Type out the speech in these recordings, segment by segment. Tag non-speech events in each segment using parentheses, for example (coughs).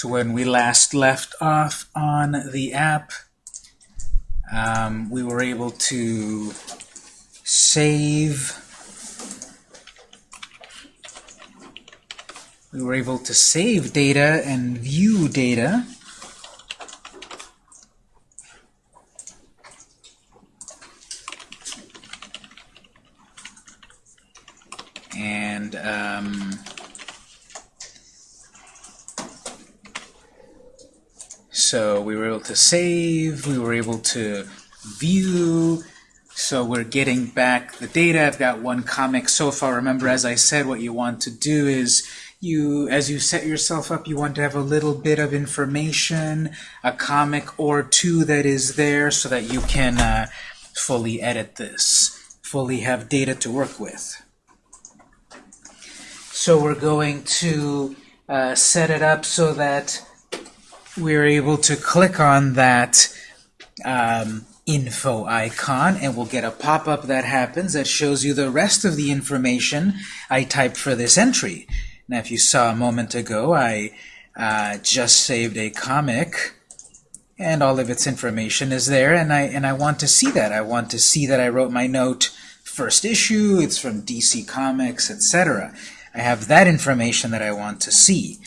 So when we last left off on the app, um, we were able to save we were able to save data and view data and um, so we were able to save, we were able to view, so we're getting back the data. I've got one comic so far. Remember, as I said, what you want to do is you, as you set yourself up, you want to have a little bit of information, a comic or two that is there so that you can uh, fully edit this, fully have data to work with. So we're going to uh, set it up so that we're able to click on that um, info icon and we'll get a pop-up that happens that shows you the rest of the information I typed for this entry. Now if you saw a moment ago I uh, just saved a comic and all of its information is there and I and I want to see that. I want to see that I wrote my note first issue, it's from DC Comics, etc. I have that information that I want to see.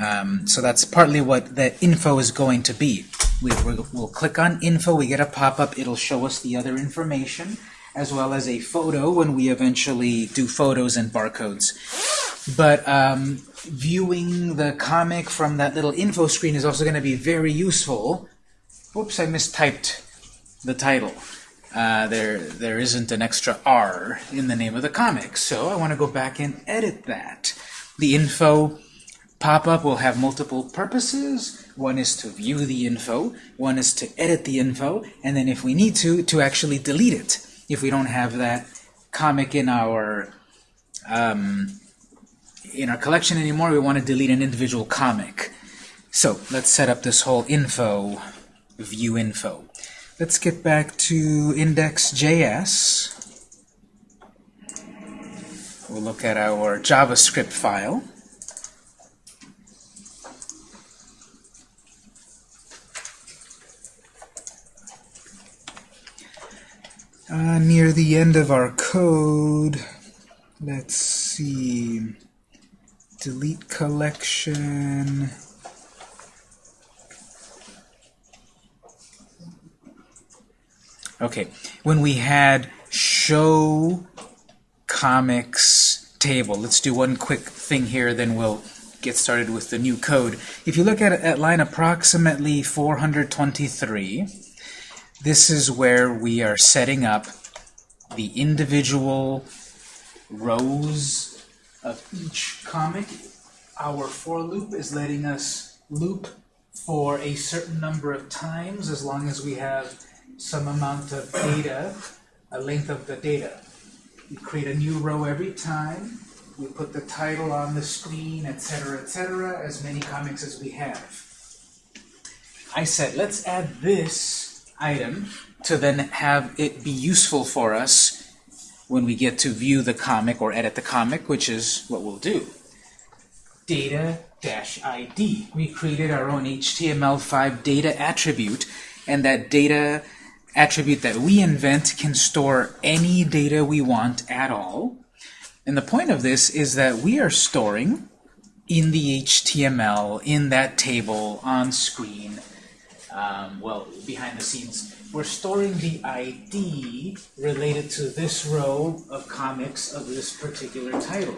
Um, so that's partly what the info is going to be. We, will click on info, we get a pop-up, it'll show us the other information, as well as a photo when we eventually do photos and barcodes. But um, viewing the comic from that little info screen is also going to be very useful. Oops, I mistyped the title. Uh, there, there isn't an extra R in the name of the comic, so I want to go back and edit that. The info pop-up will have multiple purposes. One is to view the info, one is to edit the info, and then if we need to, to actually delete it. If we don't have that comic in our um, in our collection anymore, we want to delete an individual comic. So let's set up this whole info, view info. Let's get back to index.js. We'll look at our JavaScript file. Uh, near the end of our code, let's see, delete collection. Okay, when we had show comics table, let's do one quick thing here, then we'll get started with the new code. If you look at, at line approximately 423, this is where we are setting up the individual rows of each comic. Our for loop is letting us loop for a certain number of times as long as we have some amount of data, a length of the data. We create a new row every time. We put the title on the screen, etc., etc., as many comics as we have. I said, let's add this item to then have it be useful for us when we get to view the comic or edit the comic, which is what we'll do. Data-ID. We created our own HTML5 data attribute, and that data attribute that we invent can store any data we want at all. And the point of this is that we are storing in the HTML, in that table, on screen, um, well, behind the scenes, we're storing the ID related to this row of comics of this particular title.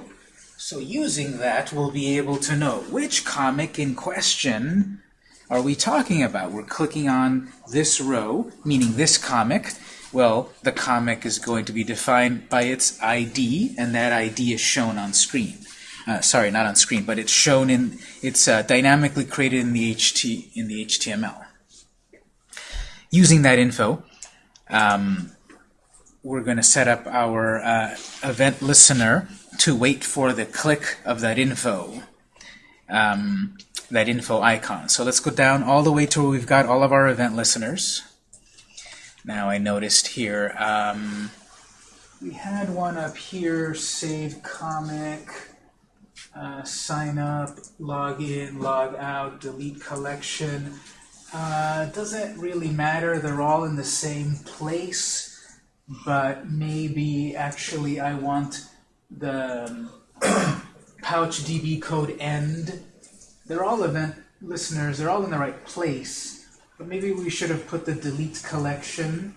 So using that, we'll be able to know which comic in question are we talking about. We're clicking on this row, meaning this comic. Well, the comic is going to be defined by its ID, and that ID is shown on screen. Uh, sorry, not on screen, but it's shown in, it's uh, dynamically created in the, HT, in the HTML using that info, um, we're going to set up our uh, event listener to wait for the click of that info, um, that info icon. So let's go down all the way to where we've got all of our event listeners. Now I noticed here, um, we had one up here, save comic. uh, sign up, log in, log out, delete collection. Uh, doesn't really matter, they're all in the same place, but maybe actually I want the um, (coughs) pouch DB code end. They're all event listeners, they're all in the right place, but maybe we should have put the delete collection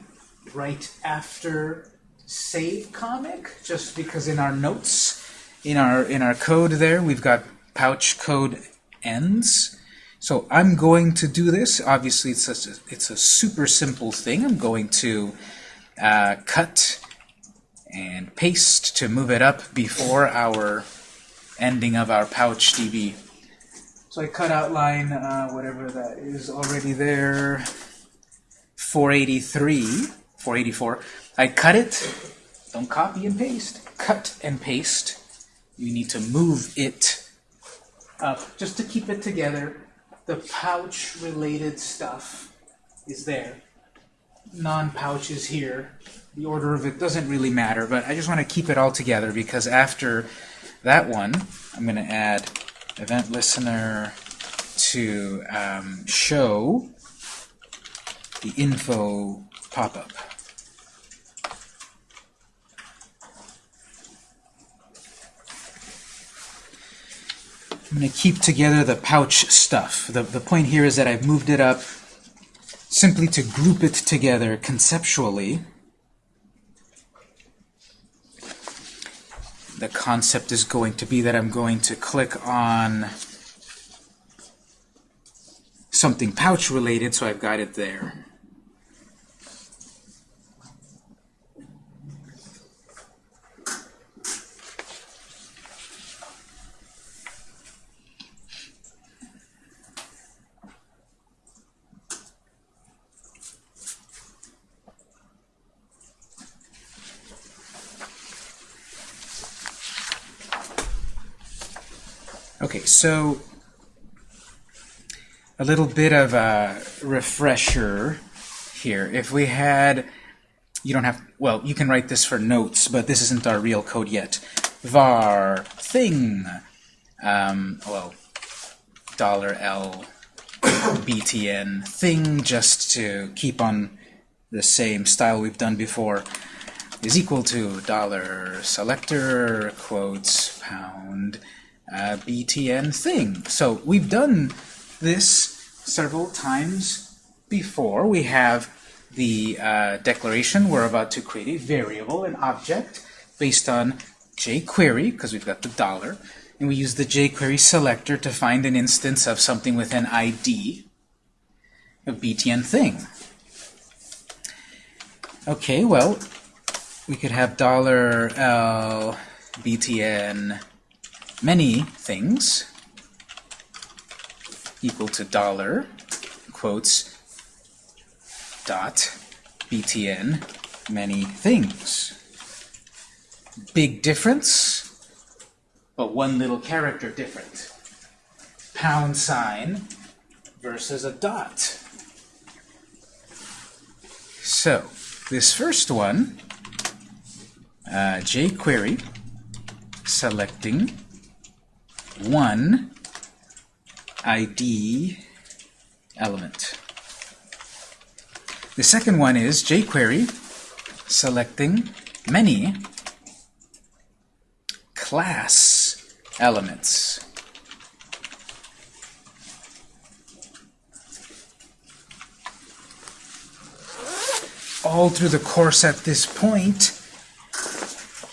right after save comic, just because in our notes, in our in our code there, we've got pouch code ends. So I'm going to do this. Obviously, it's a, it's a super simple thing. I'm going to uh, cut and paste to move it up before our ending of our pouch DB. So I cut out line, uh, whatever that is already there, 483, 484. I cut it, don't copy and paste, cut and paste. You need to move it up just to keep it together. The pouch-related stuff is there. Non-pouch is here. The order of it doesn't really matter, but I just want to keep it all together because after that one, I'm going to add event listener to um, show the info pop-up. I'm going to keep together the pouch stuff. The, the point here is that I've moved it up simply to group it together conceptually. The concept is going to be that I'm going to click on something pouch related, so I've got it there. So a little bit of a refresher here. If we had, you don't have, well, you can write this for notes, but this isn't our real code yet. var thing, um, well, dollar $L btn thing, just to keep on the same style we've done before, is equal to dollar selector quotes pound uh, btn thing. So we've done this several times before. We have the uh, declaration. We're about to create a variable, an object, based on jQuery, because we've got the dollar. And we use the jQuery selector to find an instance of something with an ID, a btn thing. Okay, well, we could have dollar $L btn many things equal to dollar quotes dot btn many things. Big difference, but one little character different. Pound sign versus a dot. So, this first one, uh, jQuery selecting one ID element. The second one is jQuery selecting many class elements. All through the course at this point,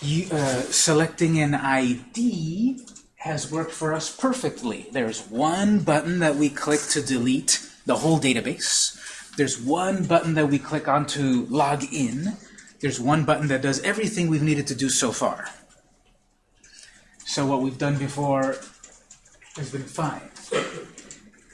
you, uh, selecting an ID has worked for us perfectly. There's one button that we click to delete the whole database. There's one button that we click on to log in. There's one button that does everything we've needed to do so far. So what we've done before has been fine.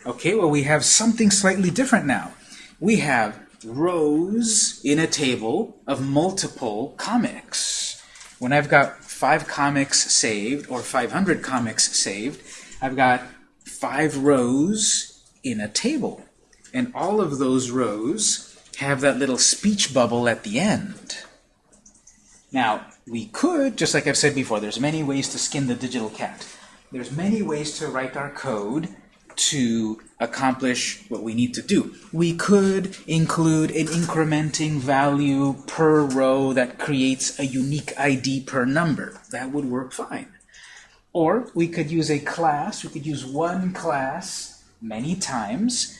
Okay, well we have something slightly different now. We have rows in a table of multiple comics. When I've got five comics saved or 500 comics saved, I've got five rows in a table. And all of those rows have that little speech bubble at the end. Now, we could, just like I've said before, there's many ways to skin the digital cat. there's many ways to write our code to accomplish what we need to do. We could include an incrementing value per row that creates a unique ID per number. That would work fine. Or we could use a class, we could use one class many times,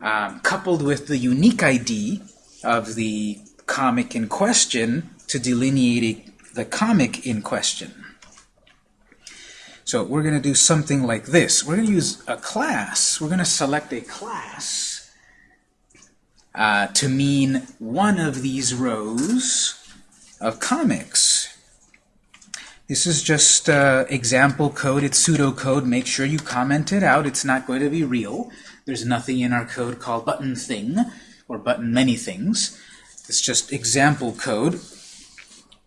um, coupled with the unique ID of the comic in question to delineate the comic in question. So we're going to do something like this. We're going to use a class. We're going to select a class uh, to mean one of these rows of comics. This is just uh, example code. It's pseudocode. Make sure you comment it out. It's not going to be real. There's nothing in our code called button thing or button many things. It's just example code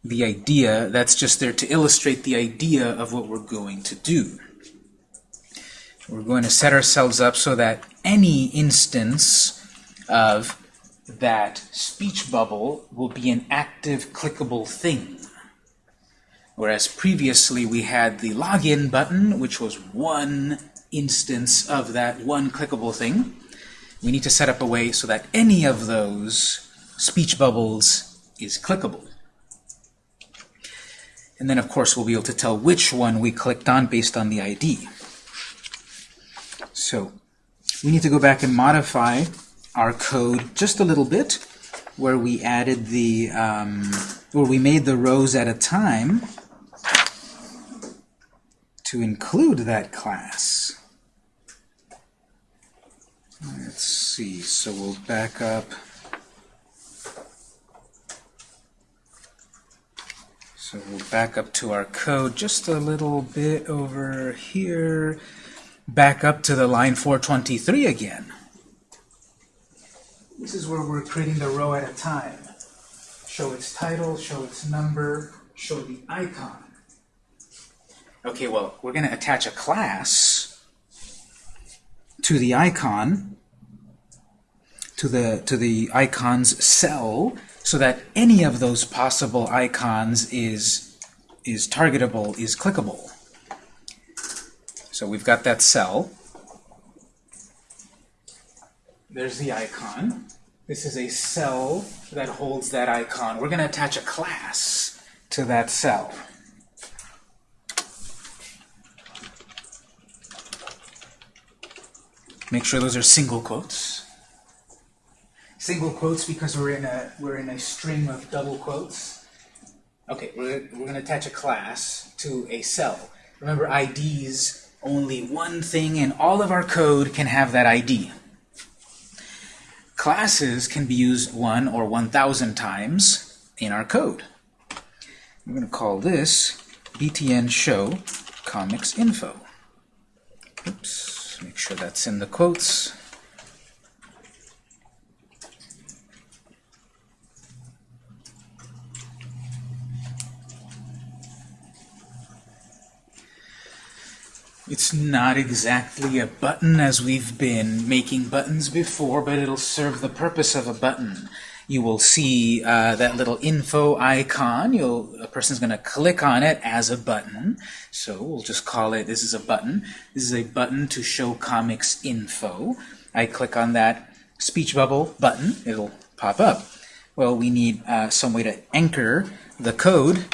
the idea, that's just there to illustrate the idea of what we're going to do. We're going to set ourselves up so that any instance of that speech bubble will be an active clickable thing. Whereas previously we had the login button, which was one instance of that one clickable thing. We need to set up a way so that any of those speech bubbles is clickable. And then, of course, we'll be able to tell which one we clicked on based on the ID. So we need to go back and modify our code just a little bit, where we added the, um, where we made the rows at a time to include that class. Let's see, so we'll back up. So we'll back up to our code just a little bit over here, back up to the line 423 again. This is where we're creating the row at a time. Show its title, show its number, show the icon. Okay, well, we're going to attach a class to the icon, to the, to the icon's cell, so that any of those possible icons is, is targetable, is clickable. So we've got that cell. There's the icon. This is a cell that holds that icon. We're going to attach a class to that cell. Make sure those are single quotes single quotes because we're in a we're in a string of double quotes. Okay, we're, we're going to attach a class to a cell. Remember, IDs, only one thing in all of our code can have that ID. Classes can be used one or 1,000 times in our code. I'm going to call this btn show comics info. Oops, make sure that's in the quotes. It's not exactly a button as we've been making buttons before, but it'll serve the purpose of a button. You will see uh, that little info icon. You'll, a person's going to click on it as a button. So we'll just call it, this is a button. This is a button to show comics info. I click on that speech bubble button. It'll pop up. Well, we need uh, some way to anchor the code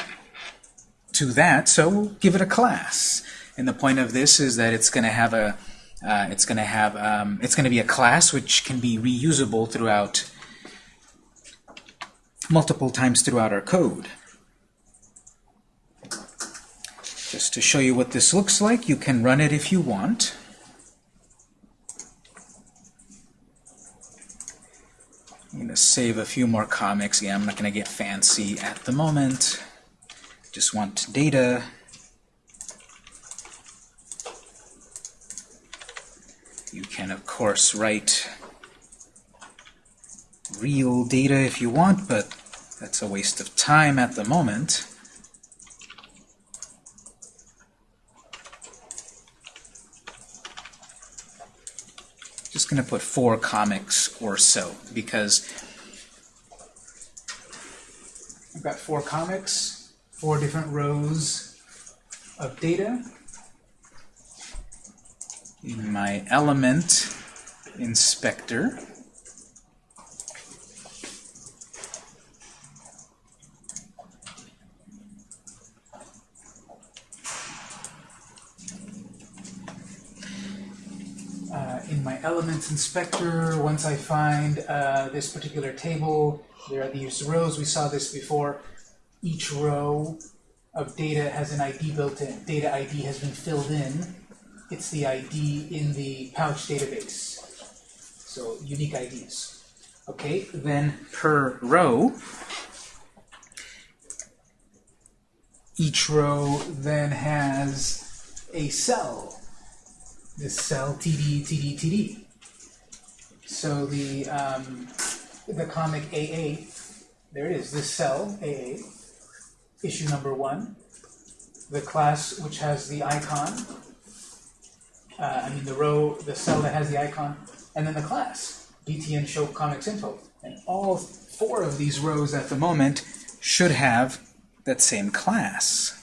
to that, so we'll give it a class. And the point of this is that it's going to have a uh, it's going to have um, it's going to be a class which can be reusable throughout multiple times throughout our code. Just to show you what this looks like, you can run it if you want. I'm going to save a few more comics. Yeah, I'm not going to get fancy at the moment. Just want data. You can, of course, write real data if you want, but that's a waste of time at the moment. Just going to put four comics or so, because I've got four comics, four different rows of data. In my element inspector, uh, in my elements inspector, once I find uh, this particular table, there are these rows, we saw this before. Each row of data has an ID built in. Data ID has been filled in. It's the ID in the pouch database. So unique IDs. Okay, then per row, each row then has a cell. This cell TD, TD, TD. So the um, the comic AA, there it is, this cell AA, issue number one, the class which has the icon, uh, I mean the row, the cell that has the icon, and then the class, BTN show comics info. And all four of these rows at the moment should have that same class.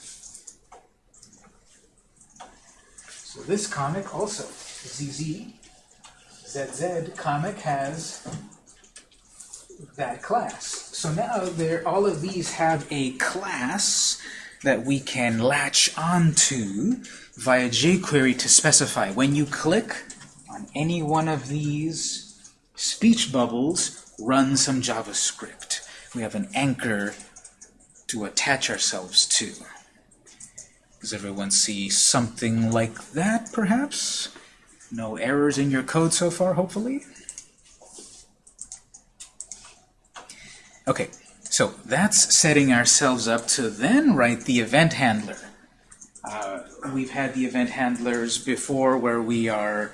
So this comic also, ZZ, ZZ comic has that class. So now there, all of these have a class that we can latch onto via jQuery to specify. When you click on any one of these speech bubbles, run some JavaScript. We have an anchor to attach ourselves to. Does everyone see something like that, perhaps? No errors in your code so far, hopefully? Okay, so that's setting ourselves up to then write the event handler. Uh, we've had the event handlers before where we are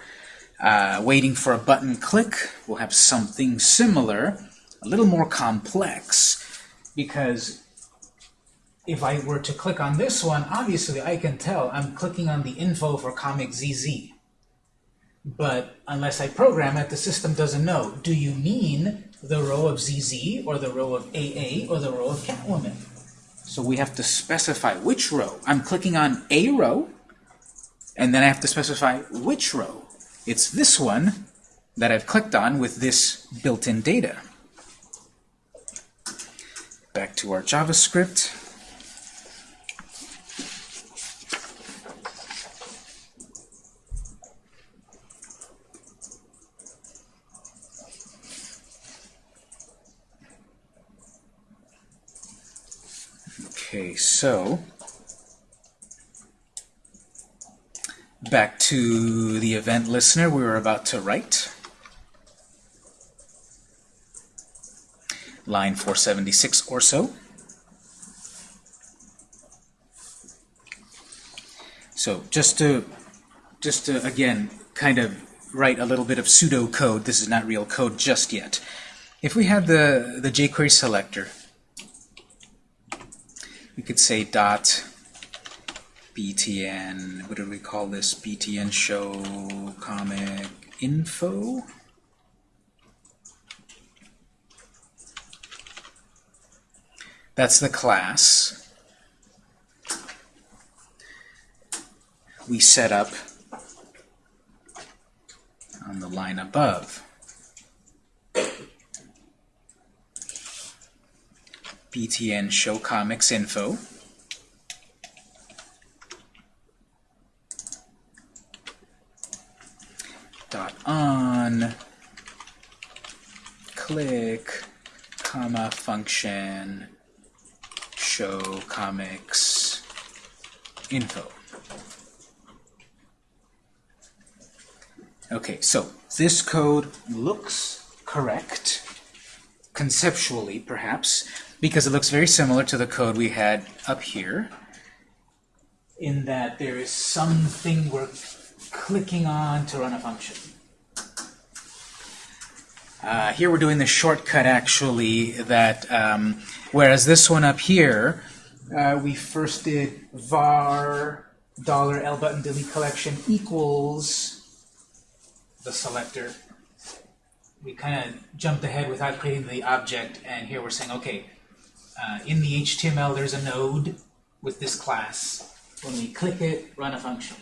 uh, waiting for a button click. We'll have something similar, a little more complex, because if I were to click on this one, obviously I can tell I'm clicking on the info for Comic ZZ. But unless I program it, the system doesn't know. Do you mean the row of ZZ, or the row of AA, or the row of Catwoman? So we have to specify which row. I'm clicking on a row, and then I have to specify which row. It's this one that I've clicked on with this built-in data. Back to our JavaScript. Okay, so back to the event listener we were about to write. Line 476 or so. So just to, just to, again, kind of write a little bit of pseudocode, this is not real code just yet. If we had the, the jQuery selector, we could say dot btn, what do we call this? btn show comic info. That's the class. We set up on the line above. Btn show comics info. Dot on click comma function show comics info. Okay, so this code looks correct, conceptually perhaps, because it looks very similar to the code we had up here in that there is something we're clicking on to run a function. Uh, here we're doing the shortcut actually that um, whereas this one up here uh, we first did var dollar $L button delete collection equals the selector we kind of jumped ahead without creating the object and here we're saying okay uh, in the HTML, there's a node with this class. When we click it, run a function.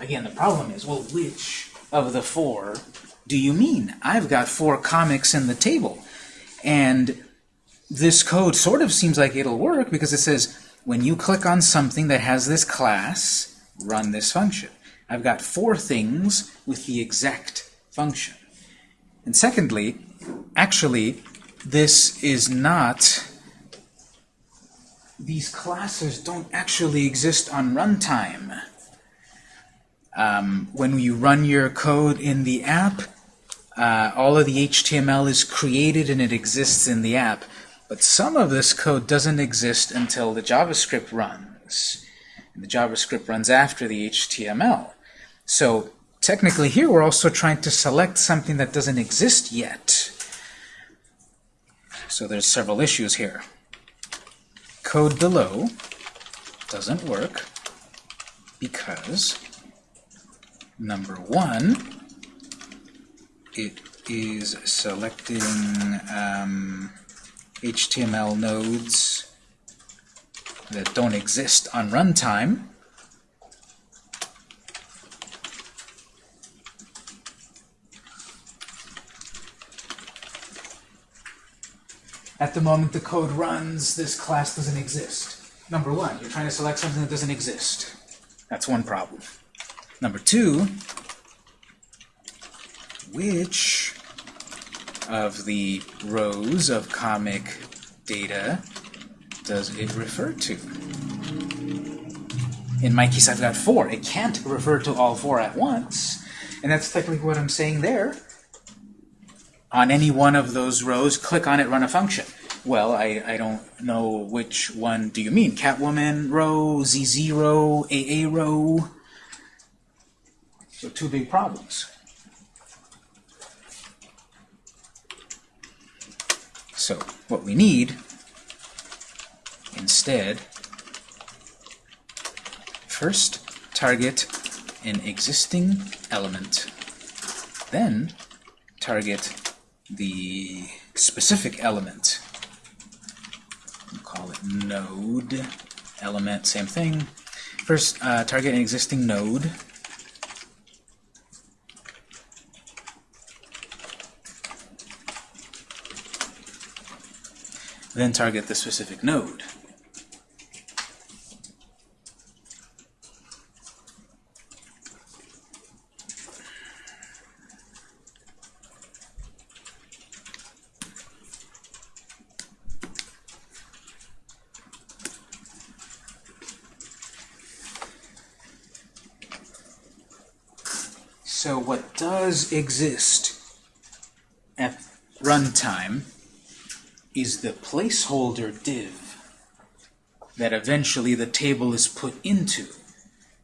Again, the problem is, well, which of the four do you mean? I've got four comics in the table. And this code sort of seems like it'll work because it says, when you click on something that has this class, run this function. I've got four things with the exact function. And secondly, actually, this is not, these classes don't actually exist on runtime. Um, when you run your code in the app, uh, all of the HTML is created and it exists in the app. But some of this code doesn't exist until the JavaScript runs. And the JavaScript runs after the HTML. So technically here we're also trying to select something that doesn't exist yet. So there's several issues here. Code below doesn't work because number one, it is selecting um, HTML nodes that don't exist on runtime. At the moment the code runs, this class doesn't exist. Number one, you're trying to select something that doesn't exist. That's one problem. Number two, which of the rows of comic data does it refer to? In my case, I've got four. It can't refer to all four at once. And that's technically what I'm saying there. On any one of those rows, click on it, run a function. Well, I, I don't know which one do you mean. Catwoman row, ZZ row, AA row? So two big problems. So what we need instead, first target an existing element, then target the specific element. We'll call it node element, same thing. First, uh, target an existing node. then target the specific node. So what does exist at runtime is the placeholder div that eventually the table is put into.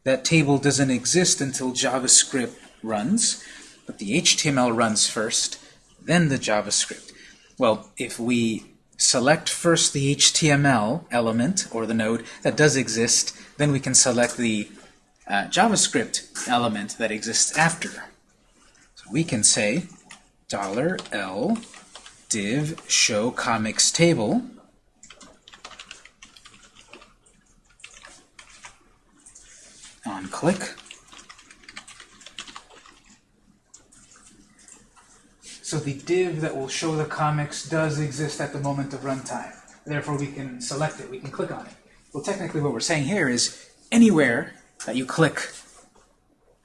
That table doesn't exist until JavaScript runs, but the HTML runs first, then the JavaScript. Well, if we select first the HTML element, or the node, that does exist, then we can select the uh, JavaScript element that exists after. We can say dollar $L div show comics table on click. So the div that will show the comics does exist at the moment of runtime. Therefore, we can select it. We can click on it. Well, technically, what we're saying here is anywhere that you click,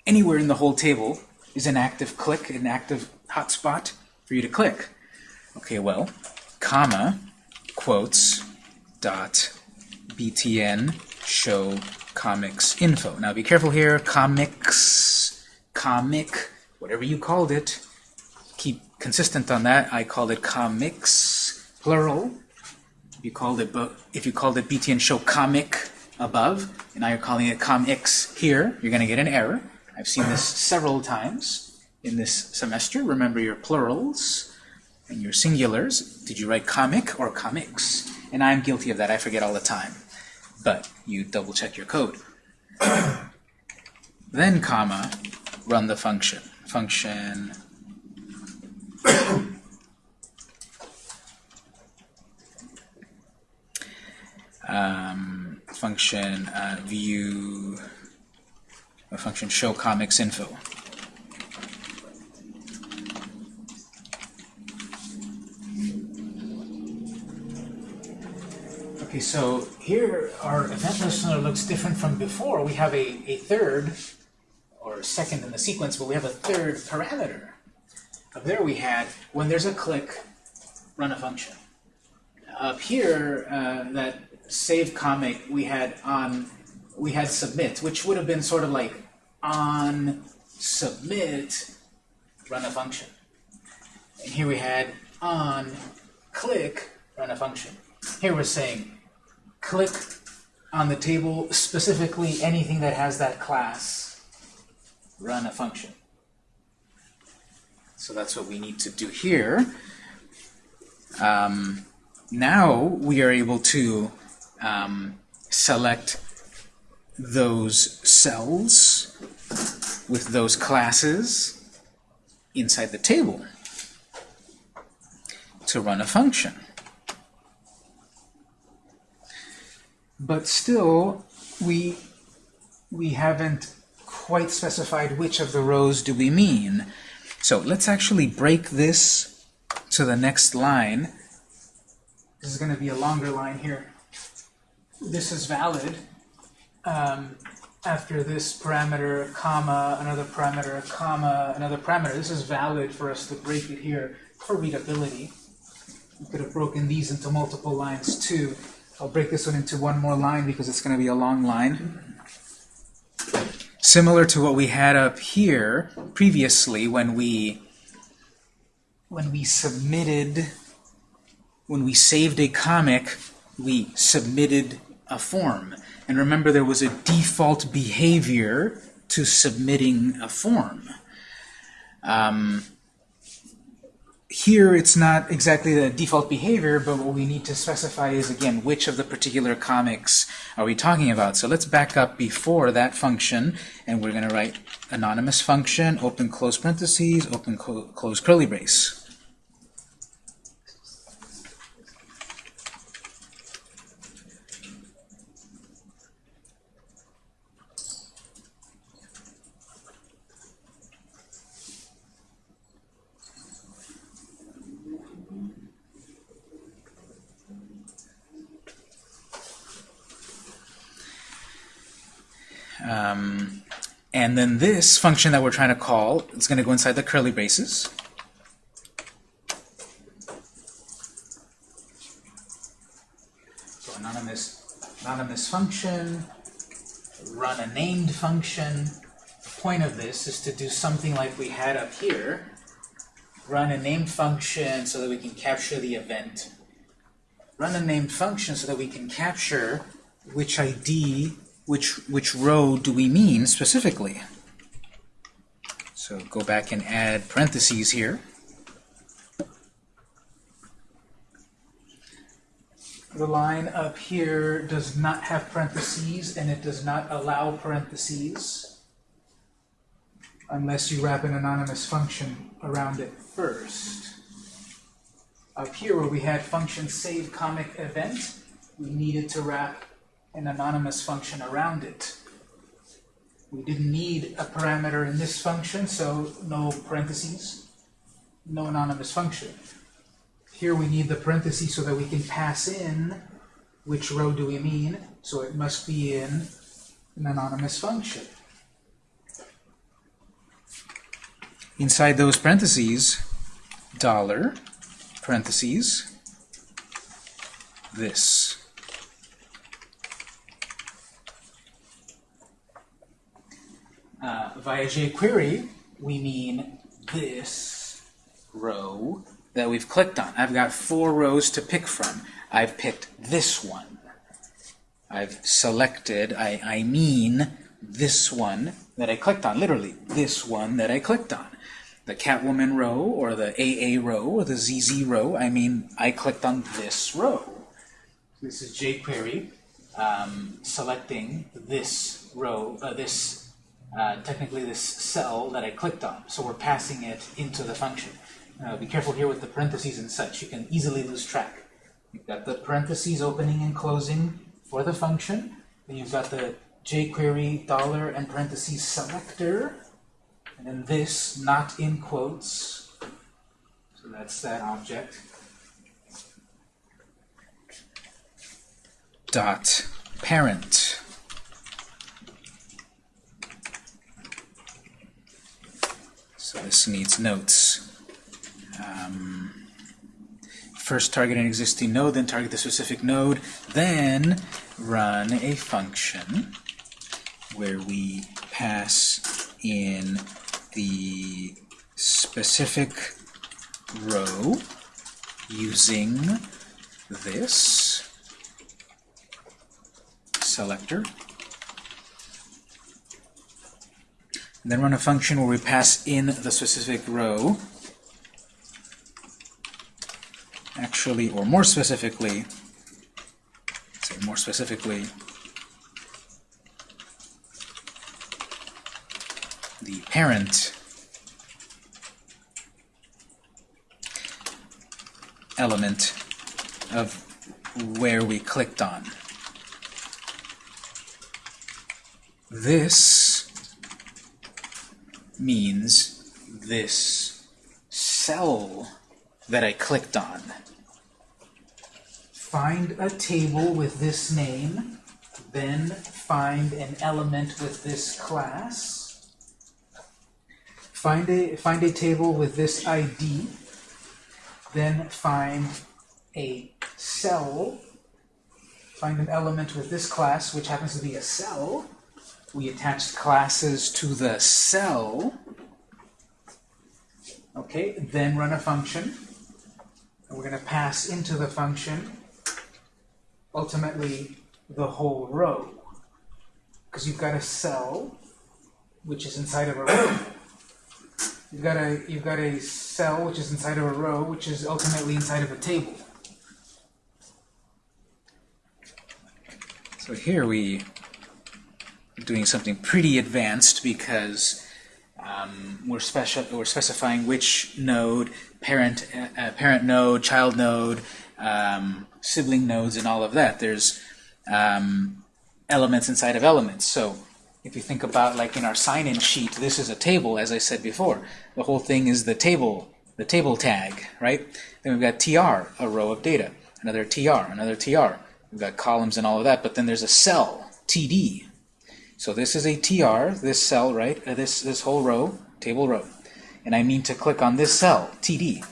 anywhere in the whole table is an active click, an active hotspot for you to click. Okay, well, comma, quotes, dot, btn, show comics info. Now be careful here, comics, comic, whatever you called it, keep consistent on that. I called it comics, plural. You called it, if you called it btn show comic above, and now you're calling it comics here, you're going to get an error. I've seen this several times in this semester. Remember your plurals and your singulars, did you write comic or comics? And I'm guilty of that. I forget all the time. But you double check your code. (coughs) then comma, run the function. Function (coughs) um, function uh, view a function show comics info. Okay, so here our event listener looks different from before. We have a, a third, or second in the sequence, but we have a third parameter. Up there we had, when there's a click, run a function. Up here, uh, that save comic, we had on, we had submit, which would have been sort of like on submit, run a function. And here we had on click, run a function. Here we're saying click on the table, specifically anything that has that class, run a function. So that's what we need to do here. Um, now we are able to um, select those cells with those classes inside the table to run a function. but still we we haven't quite specified which of the rows do we mean. So let's actually break this to the next line. This is going to be a longer line here. This is valid um, after this parameter, comma, another parameter, comma, another parameter. This is valid for us to break it here for readability. We could have broken these into multiple lines too. I'll break this one into one more line because it's going to be a long line. Similar to what we had up here previously when we when we submitted when we saved a comic, we submitted a form. And remember there was a default behavior to submitting a form. Um, here it's not exactly the default behavior, but what we need to specify is, again, which of the particular comics are we talking about. So let's back up before that function, and we're going to write anonymous function, open close parentheses, open close curly brace. Um, and then this function that we're trying to call is going to go inside the curly braces. So anonymous, anonymous function, run a named function. The point of this is to do something like we had up here. Run a named function so that we can capture the event. Run a named function so that we can capture which ID which, which row do we mean specifically? So go back and add parentheses here. The line up here does not have parentheses, and it does not allow parentheses unless you wrap an anonymous function around it first. Up here where we had function save comic event, we needed to wrap an anonymous function around it. We didn't need a parameter in this function, so no parentheses, no anonymous function. Here we need the parentheses so that we can pass in which row do we mean, so it must be in an anonymous function. Inside those parentheses, dollar, parentheses, this. Uh, via jQuery, we mean this row that we've clicked on. I've got four rows to pick from. I've picked this one. I've selected, I, I mean this one that I clicked on, literally, this one that I clicked on. The Catwoman row, or the AA row, or the ZZ row, I mean I clicked on this row. This is jQuery um, selecting this row, uh, this uh, technically this cell that I clicked on. So we're passing it into the function. Uh, be careful here with the parentheses and such. You can easily lose track. You've got the parentheses opening and closing for the function. Then you've got the jQuery dollar and parentheses selector, and then this not in quotes. So that's that object. Dot parent. So this needs notes. Um, first target an existing node, then target the specific node, then run a function where we pass in the specific row using this selector. Then run a function where we pass in the specific row actually, or more specifically, say more specifically, the parent element of where we clicked on. This means this cell that I clicked on. Find a table with this name, then find an element with this class. Find a, find a table with this ID, then find a cell, find an element with this class, which happens to be a cell. We attached classes to the cell. Okay, then run a function. And we're going to pass into the function, ultimately, the whole row. Because you've got a cell, which is inside of a row. You've got a you've got a cell which is inside of a row, which is ultimately inside of a table. So here we doing something pretty advanced because um, we're, special, we're specifying which node, parent, uh, parent node, child node, um, sibling nodes, and all of that. There's um, elements inside of elements. So if you think about like in our sign-in sheet, this is a table, as I said before. The whole thing is the table, the table tag, right? Then we've got tr, a row of data. Another tr, another tr. We've got columns and all of that, but then there's a cell, td. So this is a tr, this cell, right? Uh, this, this whole row, table row. And I mean to click on this cell, td.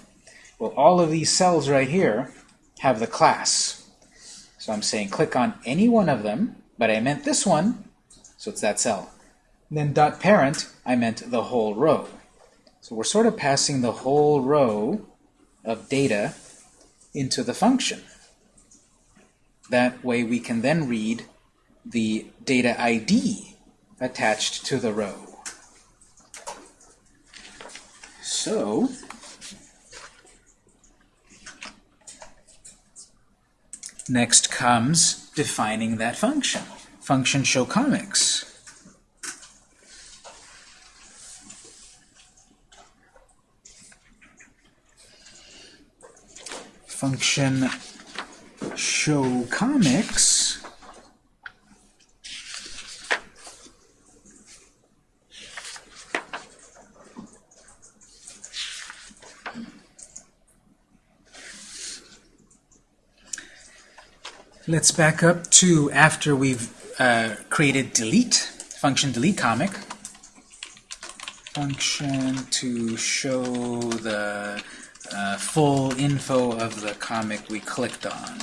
Well, all of these cells right here have the class. So I'm saying click on any one of them, but I meant this one, so it's that cell. And then dot parent, I meant the whole row. So we're sort of passing the whole row of data into the function. That way we can then read the data ID attached to the row. So, next comes defining that function. Function show comics. Function show comics Let's back up to after we've uh, created delete, function delete comic. Function to show the uh, full info of the comic we clicked on.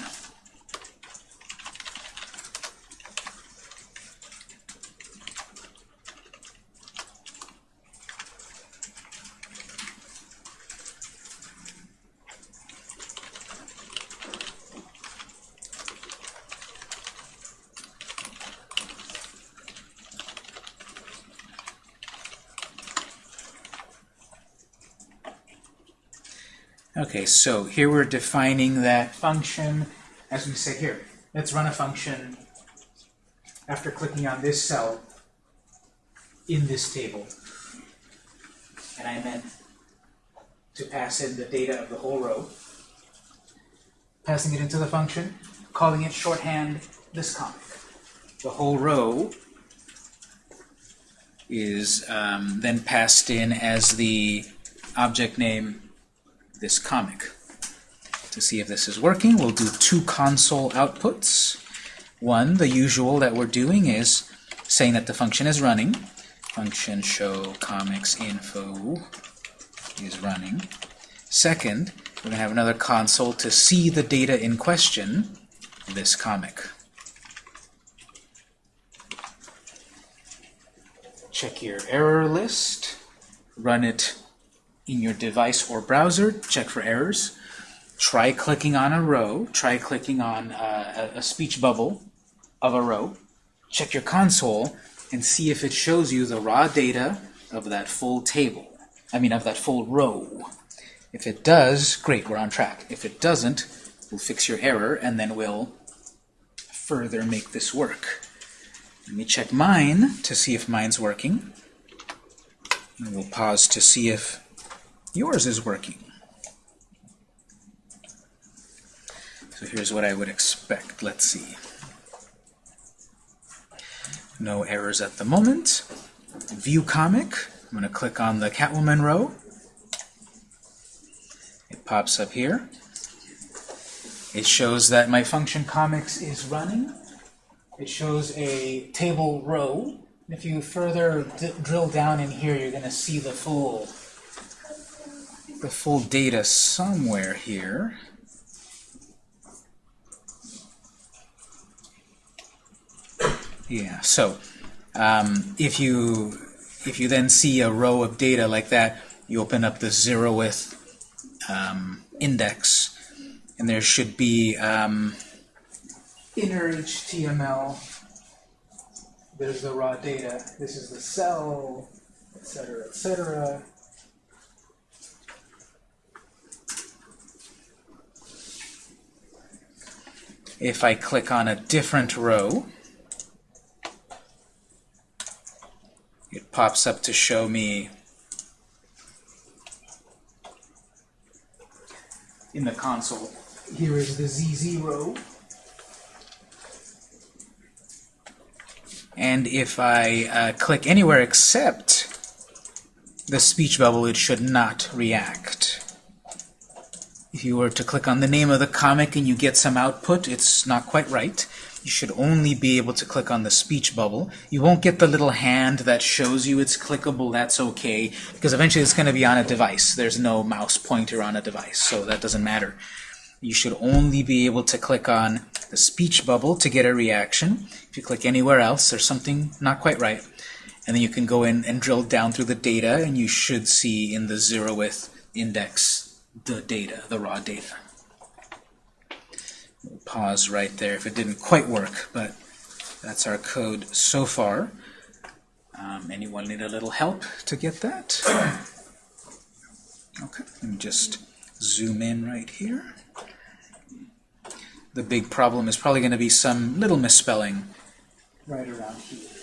Okay, so here we're defining that function. As we say here, let's run a function after clicking on this cell in this table. And I meant to pass in the data of the whole row, passing it into the function, calling it shorthand this comic. The whole row is um, then passed in as the object name this comic. To see if this is working, we'll do two console outputs. One, the usual that we're doing is saying that the function is running. Function show comics info is running. Second, we're going to have another console to see the data in question, this comic. Check your error list, run it in your device or browser, check for errors. Try clicking on a row, try clicking on uh, a, a speech bubble of a row. Check your console and see if it shows you the raw data of that full table. I mean, of that full row. If it does, great, we're on track. If it doesn't, we'll fix your error and then we'll further make this work. Let me check mine to see if mine's working. And we'll pause to see if yours is working. So here's what I would expect. Let's see. No errors at the moment. View comic. I'm going to click on the Catwoman row. It pops up here. It shows that my function comics is running. It shows a table row. If you further drill down in here, you're going to see the full the full data somewhere here. Yeah, so um, if you if you then see a row of data like that, you open up the zeroth um, index, and there should be um, inner HTML. There's the raw data. This is the cell, etc., etc. If I click on a different row, it pops up to show me in the console. Here is the ZZ row. And if I uh, click anywhere except the speech bubble, it should not react. If you were to click on the name of the comic and you get some output, it's not quite right. You should only be able to click on the speech bubble. You won't get the little hand that shows you it's clickable, that's okay, because eventually it's going to be on a device. There's no mouse pointer on a device, so that doesn't matter. You should only be able to click on the speech bubble to get a reaction. If you click anywhere else, there's something not quite right. And then you can go in and drill down through the data, and you should see in the zeroth index the data, the raw data. We'll pause right there if it didn't quite work, but that's our code so far. Um, anyone need a little help to get that? (coughs) Okay, let me just zoom in right here. The big problem is probably going to be some little misspelling right around here.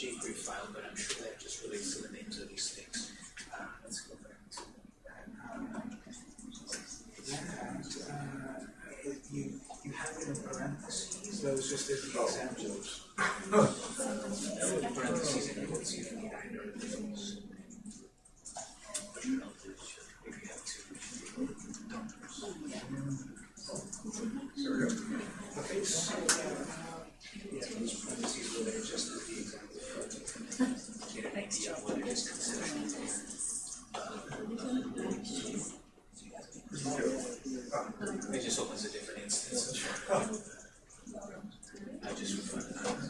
jQuery file, but I'm sure that just relates to the names of these things. Uh, let's go back to that. That, uh, you, it just as examples. either of those. Okay, so, yeah, those parentheses were there just as the example. Get an it just opens a different instance. I just refer to that.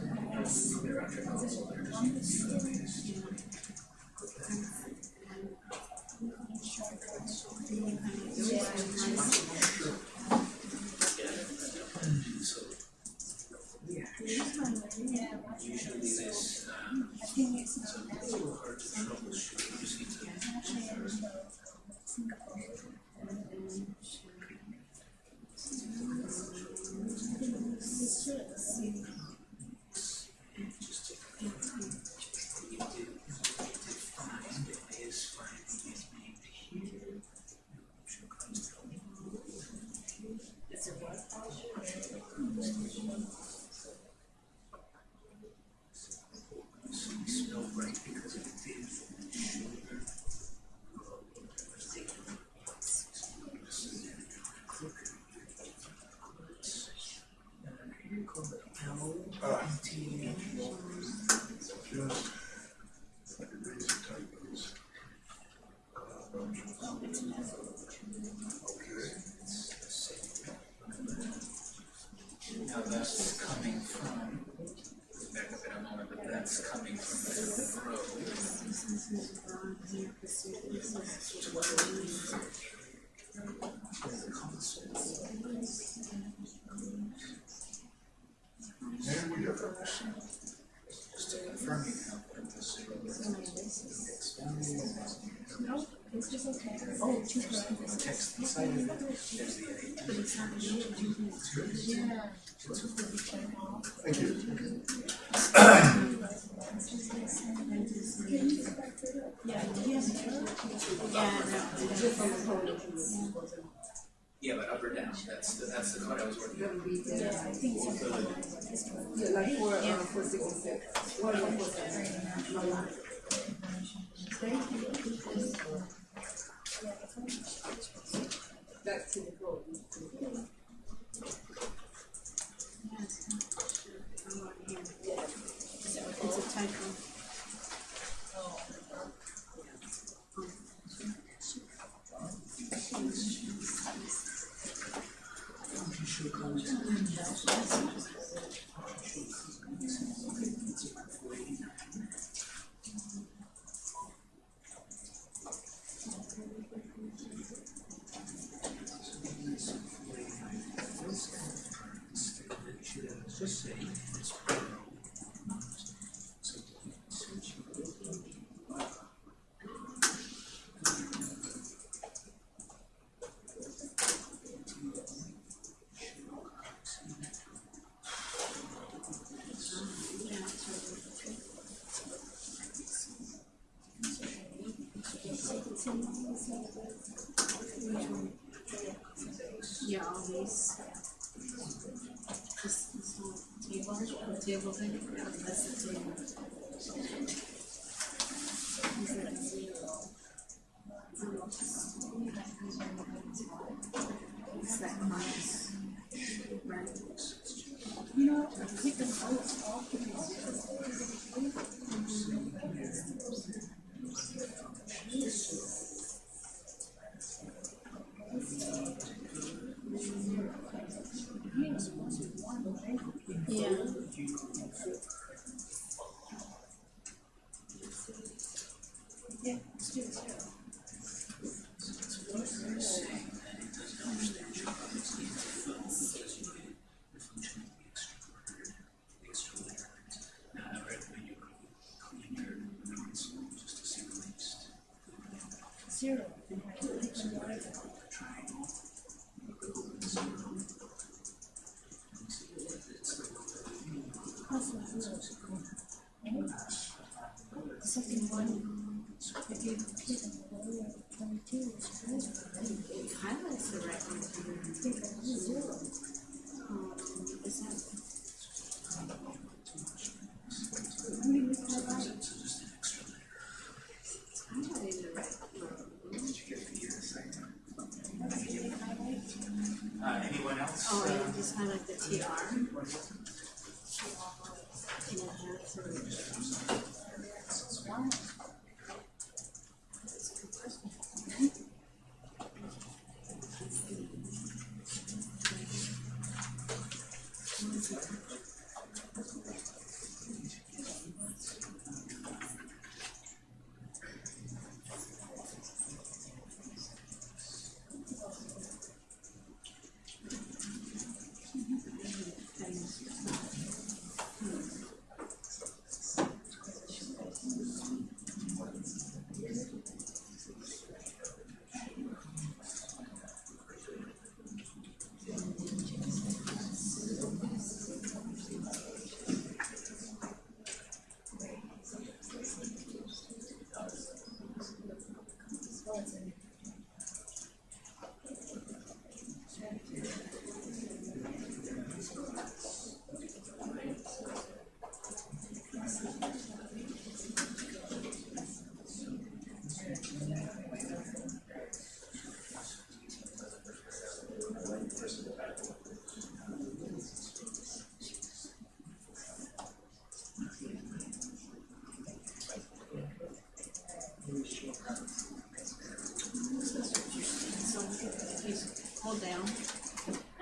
Thank you. Yeah, but up or down, that's the, that's the card I was working on. Yeah, I think so. Yeah, like four, uh, and Thank you. 唱歌。哦，好，是是，是是，唱一首歌。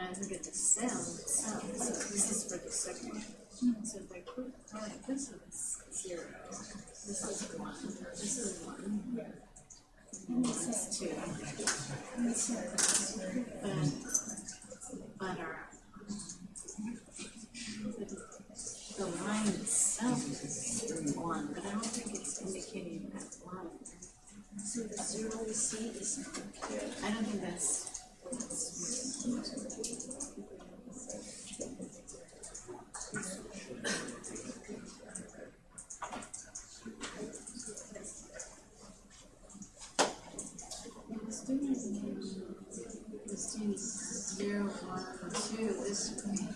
I look at the cell so this is for the second. So if I put, alright, this is zero, this is one, this is one. And this is two. But, but our, the line itself is one, but I don't think it's indicating that line. So the zero we see is, I don't think that's, Let's do it. Let's do zero, one, two, this way.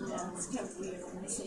Yeah, it's kind of weird when I say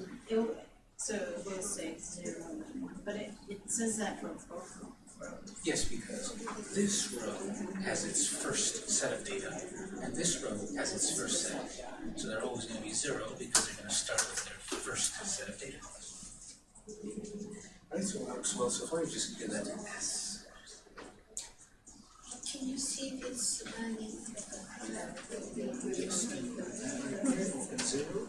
Zero, one, it'll, so it will say zero but it, it says that for both. rows. Yes, because this row has its first set of data, and this row has its first set. So they're always gonna be zero because they're gonna start with their first set of data. Right, so it works well so far, you just give that an S. Can you see this running? Just, open zero.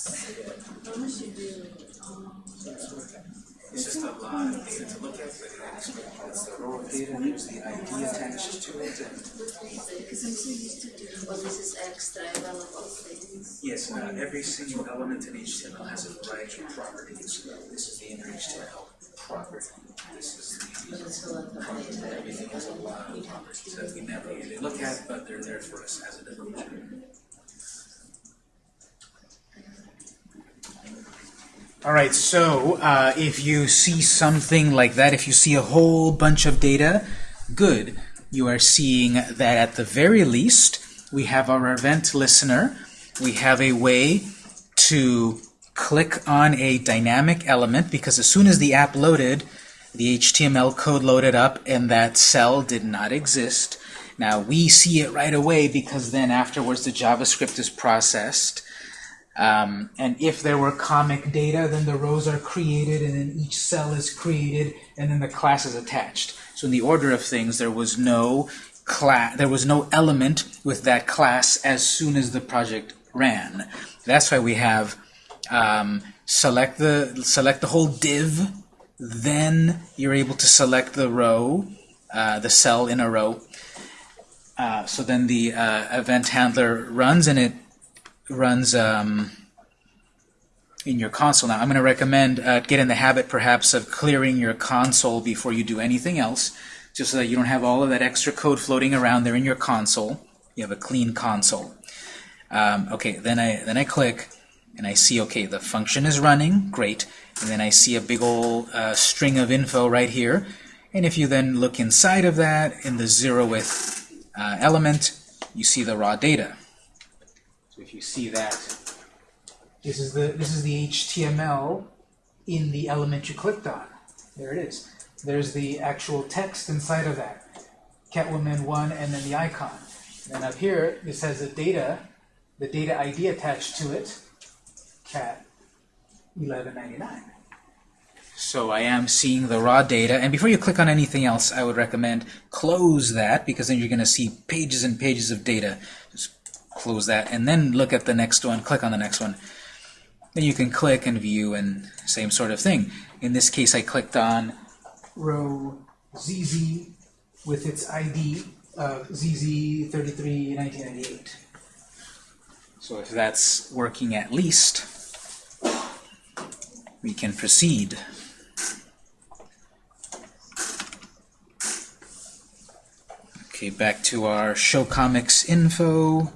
It's just a lot of data to look at, but it's the raw data, there's the ID attached to it, and because I'm so used to doing. Well, this is extra. I things. yes, uh, every single element in HTML has a variety of properties. This is the inner HTML property. This is the, property. fill out the data. everything has a lot of properties that we never really look at, but they're there for us as a developer. All right, so uh, if you see something like that, if you see a whole bunch of data, good. You are seeing that at the very least, we have our event listener. We have a way to click on a dynamic element because as soon as the app loaded, the HTML code loaded up and that cell did not exist. Now we see it right away because then afterwards the JavaScript is processed. Um, and if there were comic data, then the rows are created, and then each cell is created, and then the class is attached. So in the order of things, there was no class, there was no element with that class as soon as the project ran. That's why we have um, select the select the whole div, then you're able to select the row, uh, the cell in a row. Uh, so then the uh, event handler runs, and it runs um, in your console. Now, I'm going to recommend uh, get in the habit, perhaps, of clearing your console before you do anything else, just so that you don't have all of that extra code floating around there in your console. You have a clean console. Um, okay, then I then I click, and I see okay, the function is running, great, and then I see a big old uh, string of info right here. And if you then look inside of that, in the zeroth uh, element, you see the raw data. If you see that, this is the this is the HTML in the element you clicked on. There it is. There's the actual text inside of that. Catwoman 1 and then the icon. And up here, this has the data, the data ID attached to it, cat 1199. So I am seeing the raw data. And before you click on anything else, I would recommend close that because then you're going to see pages and pages of data. Close that and then look at the next one, click on the next one. Then you can click and view and same sort of thing. In this case, I clicked on row ZZ with its ID of uh, ZZ33 1998. So if that's working at least, we can proceed. Okay, back to our show comics info.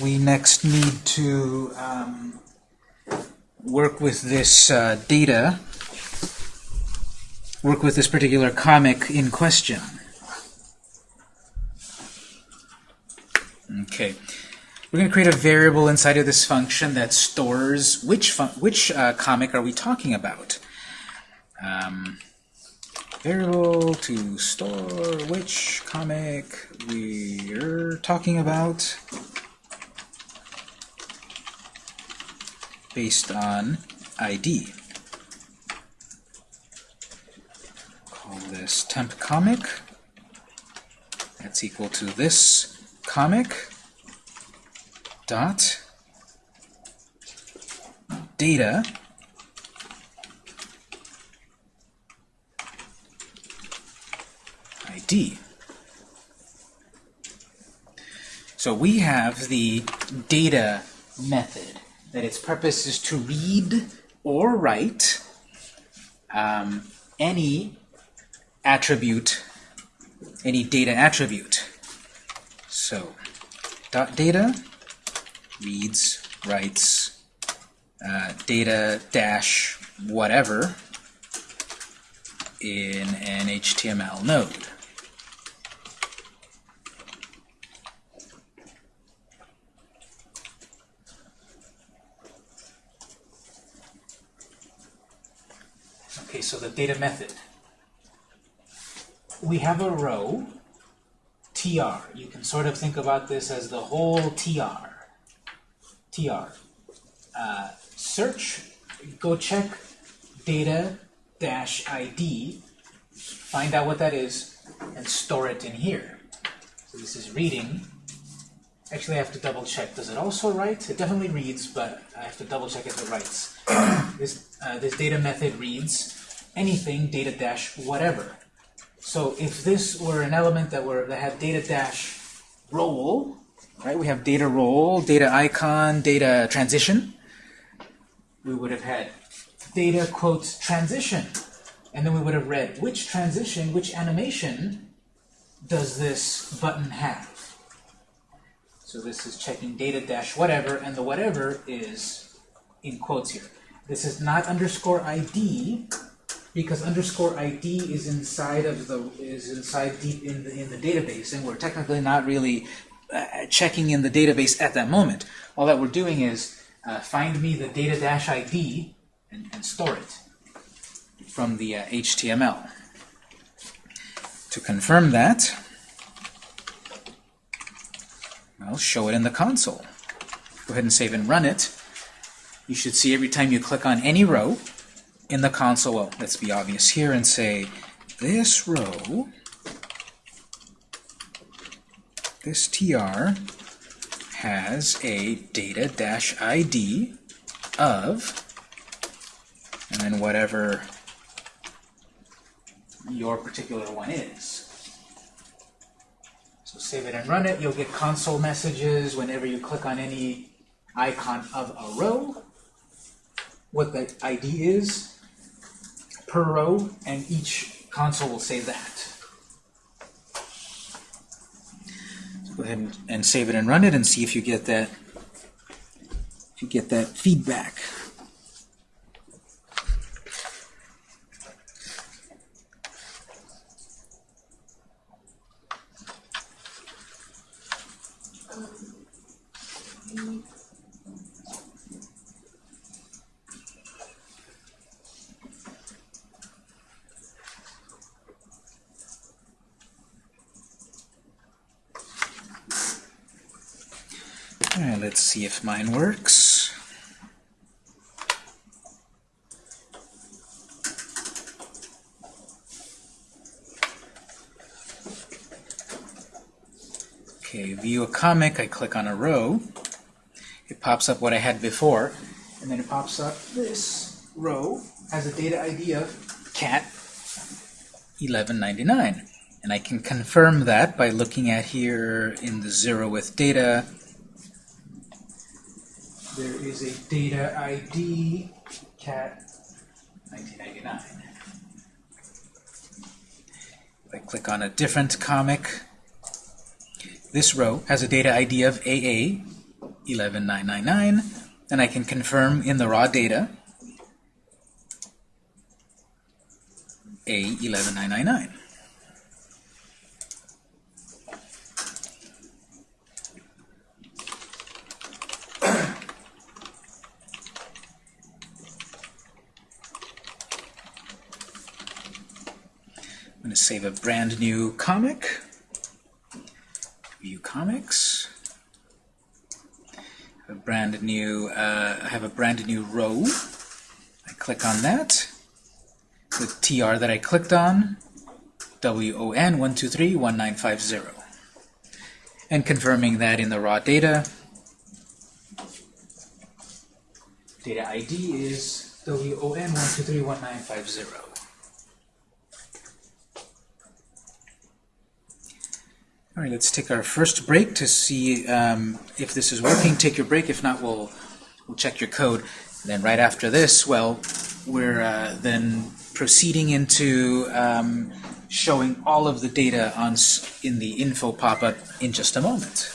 We next need to um, work with this uh, data, work with this particular comic in question. Okay, we're going to create a variable inside of this function that stores which which uh, comic are we talking about. Um, variable to store which comic we're talking about. Based on ID. Call this temp comic. That's equal to this comic dot data ID. So we have the data method that its purpose is to read or write um, any attribute, any data attribute. So, dot data reads, writes, uh, data dash whatever in an HTML node. Okay, so the data method. We have a row, tr. You can sort of think about this as the whole tr. tr. Uh, search, go check data dash ID, find out what that is, and store it in here. So this is reading Actually, I have to double check. Does it also write? It definitely reads, but I have to double check if it writes. (coughs) this, uh, this data method reads anything data dash whatever. So if this were an element that were that had data dash role, right? We have data role, data icon, data transition. We would have had data quotes transition, and then we would have read which transition, which animation does this button have. So this is checking data dash whatever, and the whatever is in quotes here. This is not underscore ID because underscore ID is inside of the is inside deep in the in the database, and we're technically not really uh, checking in the database at that moment. All that we're doing is uh, find me the data dash ID and, and store it from the uh, HTML. To confirm that, I'll show it in the console. Go ahead and save and run it. You should see every time you click on any row in the console, well, let's be obvious here and say this row, this tr has a data-id of, and then whatever your particular one is. So save it and run it. You'll get console messages whenever you click on any icon of a row, what the ID is per row, and each console will say that. So go ahead and, and save it and run it and see if you get that if you get that feedback. All right, let's see if mine works. Okay, view a comic, I click on a row. It pops up what I had before, and then it pops up this row has a data ID of cat 1199. And I can confirm that by looking at here in the zero with data, data ID cat 1999. If I click on a different comic, this row has a data ID of AA 11999, and I can confirm in the raw data A11999. A brand new comic. View comics. A brand new. Uh, I have a brand new row. I click on that. The tr that I clicked on, WON one two three one nine five zero, and confirming that in the raw data. Data ID is WON one two three one nine five zero. All right, let's take our first break to see um, if this is working. Take your break. If not, we'll we'll check your code. And then right after this, well, we're uh, then proceeding into um, showing all of the data on in the info pop-up in just a moment.